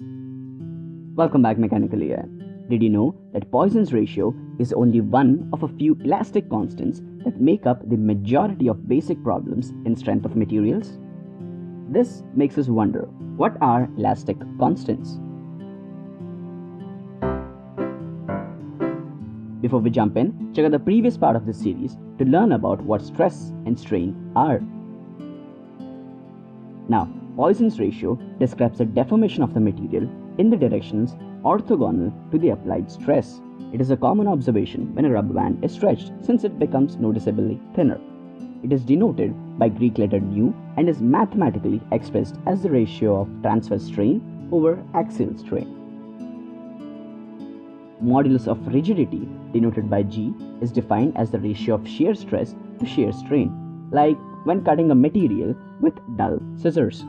Welcome back Mechanical EI. Did you know that Poisson's ratio is only one of a few elastic constants that make up the majority of basic problems in strength of materials? This makes us wonder, what are elastic constants? Before we jump in, check out the previous part of this series to learn about what stress and strain are. Now, Poisson's ratio describes the deformation of the material in the directions orthogonal to the applied stress. It is a common observation when a rubber band is stretched since it becomes noticeably thinner. It is denoted by Greek letter nu and is mathematically expressed as the ratio of transverse strain over axial strain. Modulus of rigidity, denoted by G, is defined as the ratio of shear stress to shear strain, like when cutting a material with dull scissors.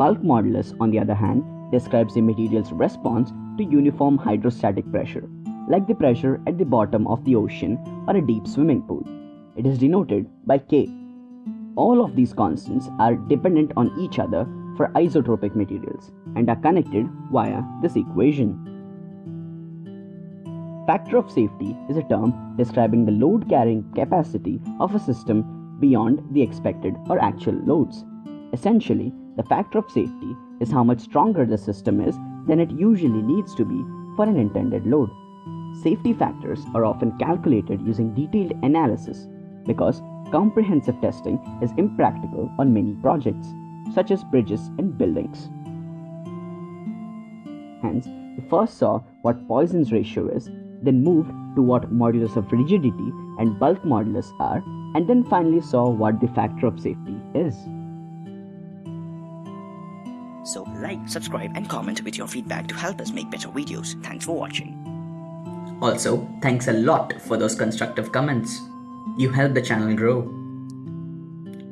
Bulk modulus, on the other hand, describes the material's response to uniform hydrostatic pressure, like the pressure at the bottom of the ocean or a deep swimming pool. It is denoted by K. All of these constants are dependent on each other for isotropic materials and are connected via this equation. Factor of safety is a term describing the load carrying capacity of a system beyond the expected or actual loads. Essentially, the factor of safety is how much stronger the system is than it usually needs to be for an intended load. Safety factors are often calculated using detailed analysis because comprehensive testing is impractical on many projects, such as bridges and buildings. Hence, we first saw what Poisson's ratio is, then moved to what modulus of rigidity and bulk modulus are, and then finally saw what the factor of safety is. So like, subscribe and comment with your feedback to help us make better videos. Thanks for watching. Also, thanks a lot for those constructive comments. You help the channel grow.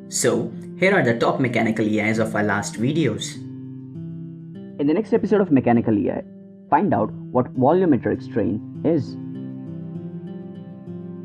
So, here are the top mechanical EIs of our last videos. In the next episode of Mechanical EI, find out what volumetric strain is.